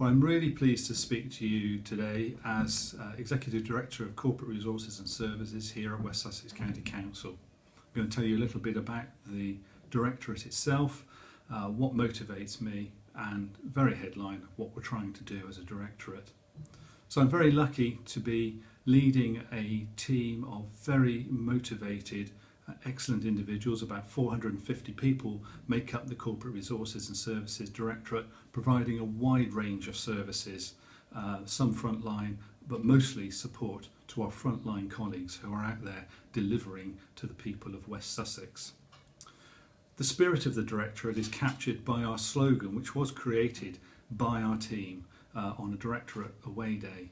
Well, I'm really pleased to speak to you today as uh, Executive Director of Corporate Resources and Services here at West Sussex County Council. I'm going to tell you a little bit about the Directorate itself, uh, what motivates me, and very headline, what we're trying to do as a Directorate. So I'm very lucky to be leading a team of very motivated, excellent individuals. About 450 people make up the Corporate Resources and Services Directorate, providing a wide range of services, uh, some frontline, but mostly support to our frontline colleagues who are out there delivering to the people of West Sussex. The spirit of the Directorate is captured by our slogan, which was created by our team uh, on a Directorate Away Day.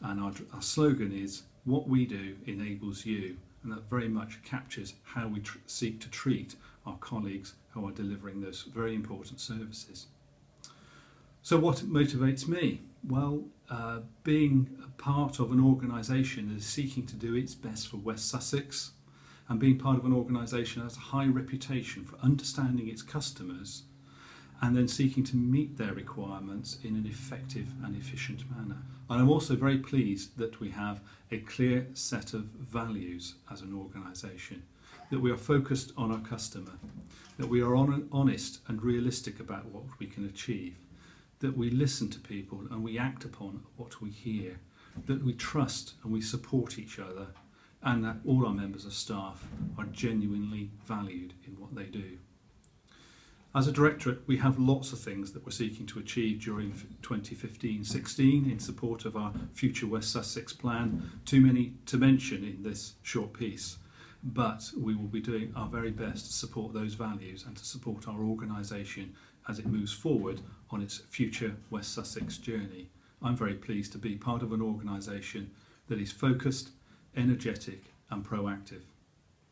And our, our slogan is, what we do enables you. And that very much captures how we seek to treat our colleagues who are delivering those very important services. So what motivates me? Well, uh, being a part of an organisation that is seeking to do its best for West Sussex and being part of an organisation that has a high reputation for understanding its customers and then seeking to meet their requirements in an effective and efficient manner. And I'm also very pleased that we have a clear set of values as an organisation, that we are focused on our customer, that we are on honest and realistic about what we can achieve, that we listen to people and we act upon what we hear, that we trust and we support each other, and that all our members of staff are genuinely valued in what they do. As a directorate, we have lots of things that we're seeking to achieve during 2015-16 in support of our future West Sussex plan. Too many to mention in this short piece, but we will be doing our very best to support those values and to support our organisation as it moves forward on its future West Sussex journey. I'm very pleased to be part of an organisation that is focused, energetic and proactive.